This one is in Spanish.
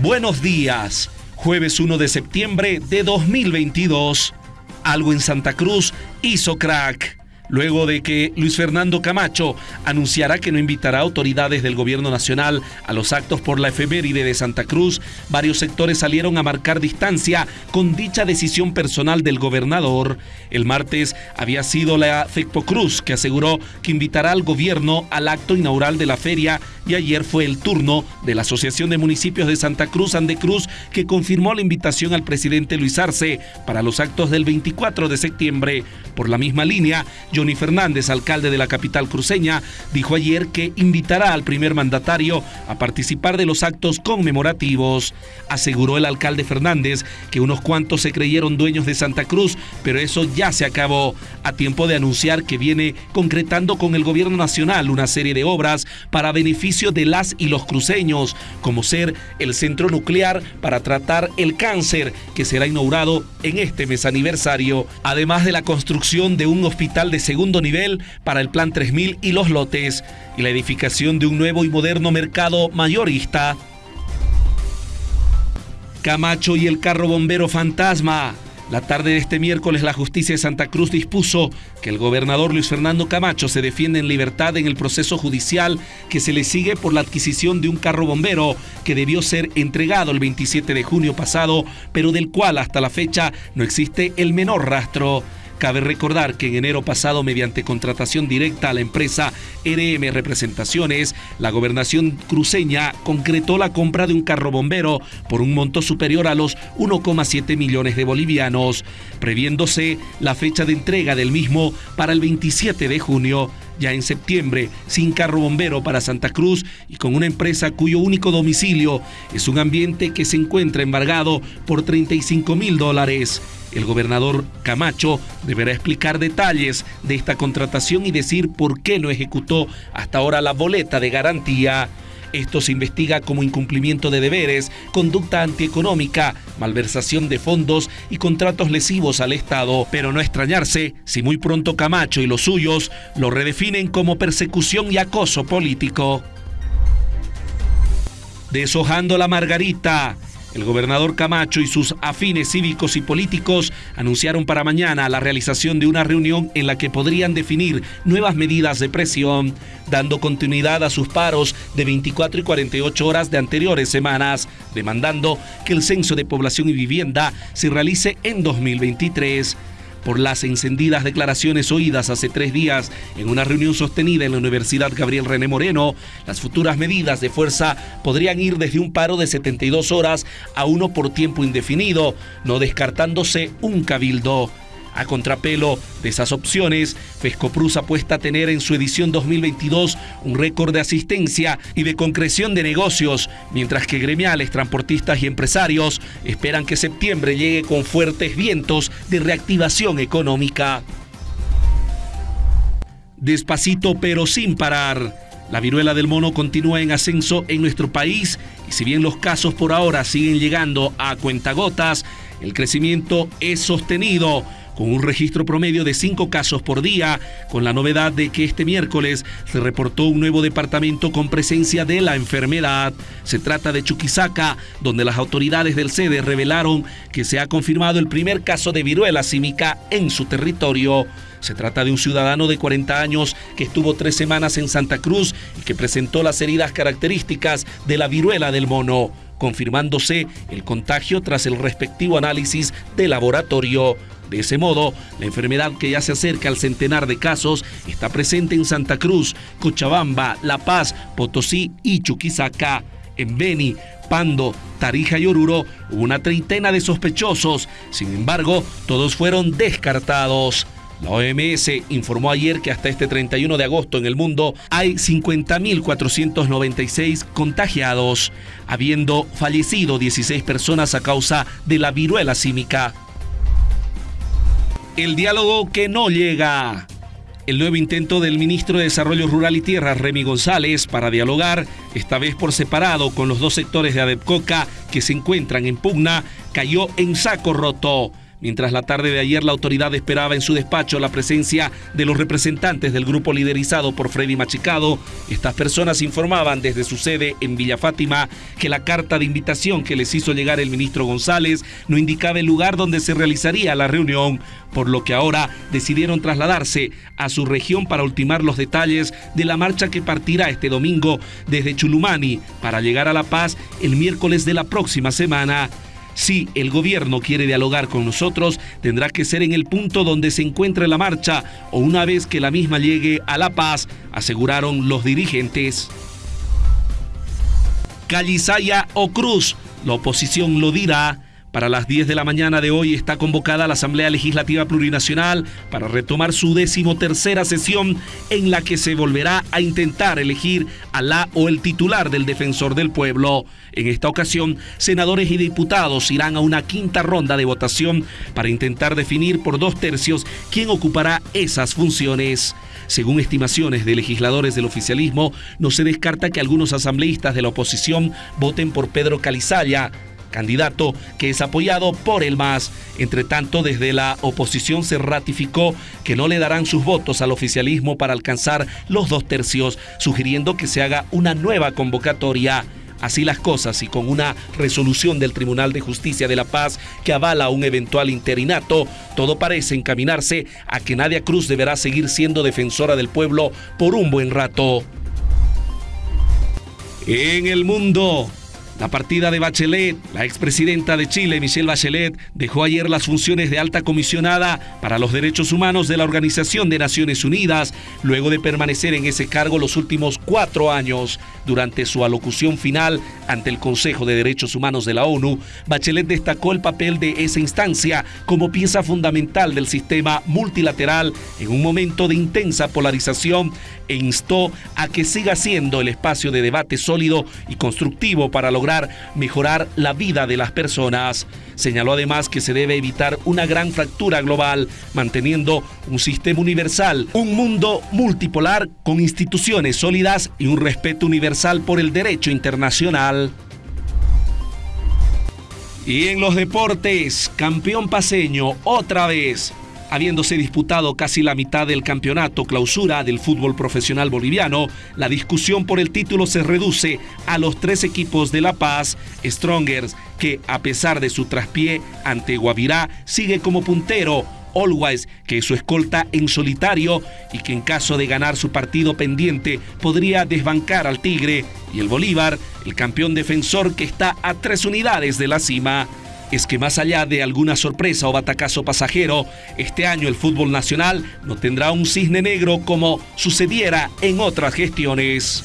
Buenos días, jueves 1 de septiembre de 2022. Algo en Santa Cruz hizo crack luego de que Luis Fernando Camacho anunciará que no invitará autoridades del gobierno nacional a los actos por la efeméride de Santa Cruz, varios sectores salieron a marcar distancia con dicha decisión personal del gobernador. El martes había sido la FECPO Cruz que aseguró que invitará al gobierno al acto inaugural de la feria y ayer fue el turno de la Asociación de Municipios de Santa Cruz, Andecruz, que confirmó la invitación al presidente Luis Arce para los actos del 24 de septiembre. Por la misma línea, Johnny Fernández, alcalde de la capital cruceña, dijo ayer que invitará al primer mandatario a participar de los actos conmemorativos. Aseguró el alcalde Fernández que unos cuantos se creyeron dueños de Santa Cruz, pero eso ya se acabó, a tiempo de anunciar que viene concretando con el gobierno nacional una serie de obras para beneficio de las y los cruceños, como ser el centro nuclear para tratar el cáncer, que será inaugurado en este mes aniversario, además de la construcción de un hospital de segundo nivel para el Plan 3000 y los lotes, y la edificación de un nuevo y moderno mercado mayorista. Camacho y el carro bombero fantasma. La tarde de este miércoles la justicia de Santa Cruz dispuso que el gobernador Luis Fernando Camacho se defiende en libertad en el proceso judicial que se le sigue por la adquisición de un carro bombero que debió ser entregado el 27 de junio pasado, pero del cual hasta la fecha no existe el menor rastro. Cabe recordar que en enero pasado, mediante contratación directa a la empresa RM Representaciones, la gobernación cruceña concretó la compra de un carro bombero por un monto superior a los 1,7 millones de bolivianos, previéndose la fecha de entrega del mismo para el 27 de junio ya en septiembre, sin carro bombero para Santa Cruz y con una empresa cuyo único domicilio es un ambiente que se encuentra embargado por 35 mil dólares. El gobernador Camacho deberá explicar detalles de esta contratación y decir por qué no ejecutó hasta ahora la boleta de garantía. Esto se investiga como incumplimiento de deberes, conducta antieconómica, malversación de fondos y contratos lesivos al Estado, pero no extrañarse si muy pronto Camacho y los suyos lo redefinen como persecución y acoso político. Deshojando la margarita, el gobernador Camacho y sus afines cívicos y políticos anunciaron para mañana la realización de una reunión en la que podrían definir nuevas medidas de presión, dando continuidad a sus paros de 24 y 48 horas de anteriores semanas, demandando que el censo de población y vivienda se realice en 2023 por las encendidas declaraciones oídas hace tres días en una reunión sostenida en la Universidad Gabriel René Moreno, las futuras medidas de fuerza podrían ir desde un paro de 72 horas a uno por tiempo indefinido, no descartándose un cabildo. A contrapelo de esas opciones, Fescoprus apuesta a tener en su edición 2022 un récord de asistencia y de concreción de negocios, mientras que gremiales, transportistas y empresarios esperan que septiembre llegue con fuertes vientos de reactivación económica. Despacito pero sin parar. La viruela del mono continúa en ascenso en nuestro país y si bien los casos por ahora siguen llegando a cuentagotas, el crecimiento es sostenido con un registro promedio de cinco casos por día, con la novedad de que este miércoles se reportó un nuevo departamento con presencia de la enfermedad. Se trata de Chuquisaca, donde las autoridades del sede revelaron que se ha confirmado el primer caso de viruela símica en su territorio. Se trata de un ciudadano de 40 años que estuvo tres semanas en Santa Cruz y que presentó las heridas características de la viruela del mono, confirmándose el contagio tras el respectivo análisis de laboratorio. De ese modo, la enfermedad que ya se acerca al centenar de casos está presente en Santa Cruz, Cochabamba, La Paz, Potosí y Chuquisaca. En Beni, Pando, Tarija y Oruro hubo una treintena de sospechosos, sin embargo, todos fueron descartados. La OMS informó ayer que hasta este 31 de agosto en el mundo hay 50.496 contagiados, habiendo fallecido 16 personas a causa de la viruela símica. El diálogo que no llega. El nuevo intento del ministro de Desarrollo Rural y Tierra, Remy González, para dialogar, esta vez por separado con los dos sectores de Adepcoca que se encuentran en pugna, cayó en saco roto. Mientras la tarde de ayer la autoridad esperaba en su despacho la presencia de los representantes del grupo liderizado por Freddy Machicado, estas personas informaban desde su sede en Villa Fátima que la carta de invitación que les hizo llegar el ministro González no indicaba el lugar donde se realizaría la reunión, por lo que ahora decidieron trasladarse a su región para ultimar los detalles de la marcha que partirá este domingo desde Chulumani para llegar a La Paz el miércoles de la próxima semana. Si el gobierno quiere dialogar con nosotros, tendrá que ser en el punto donde se encuentre la marcha o una vez que la misma llegue a La Paz, aseguraron los dirigentes. Calizaya o Cruz, la oposición lo dirá. Para las 10 de la mañana de hoy está convocada la Asamblea Legislativa Plurinacional para retomar su decimotercera sesión en la que se volverá a intentar elegir a la o el titular del defensor del pueblo. En esta ocasión, senadores y diputados irán a una quinta ronda de votación para intentar definir por dos tercios quién ocupará esas funciones. Según estimaciones de legisladores del oficialismo, no se descarta que algunos asambleístas de la oposición voten por Pedro Calizaya, candidato que es apoyado por el MAS. Entre tanto, desde la oposición se ratificó que no le darán sus votos al oficialismo para alcanzar los dos tercios, sugiriendo que se haga una nueva convocatoria. Así las cosas y con una resolución del Tribunal de Justicia de la Paz que avala un eventual interinato, todo parece encaminarse a que Nadia Cruz deberá seguir siendo defensora del pueblo por un buen rato. En el mundo, la partida de Bachelet, la expresidenta de Chile, Michelle Bachelet, dejó ayer las funciones de alta comisionada para los derechos humanos de la Organización de Naciones Unidas, luego de permanecer en ese cargo los últimos cuatro años. Durante su alocución final ante el Consejo de Derechos Humanos de la ONU, Bachelet destacó el papel de esa instancia como pieza fundamental del sistema multilateral en un momento de intensa polarización e instó a que siga siendo el espacio de debate sólido y constructivo para mejorar la vida de las personas. Señaló además que se debe evitar una gran fractura global, manteniendo un sistema universal, un mundo multipolar con instituciones sólidas y un respeto universal por el derecho internacional. Y en los deportes, campeón paseño otra vez Habiéndose disputado casi la mitad del campeonato clausura del fútbol profesional boliviano, la discusión por el título se reduce a los tres equipos de La Paz, Strongers, que a pesar de su traspié ante Guavirá, sigue como puntero Always, que su escolta en solitario y que en caso de ganar su partido pendiente podría desbancar al Tigre, y el Bolívar, el campeón defensor que está a tres unidades de la cima es que más allá de alguna sorpresa o batacazo pasajero, este año el fútbol nacional no tendrá un cisne negro como sucediera en otras gestiones.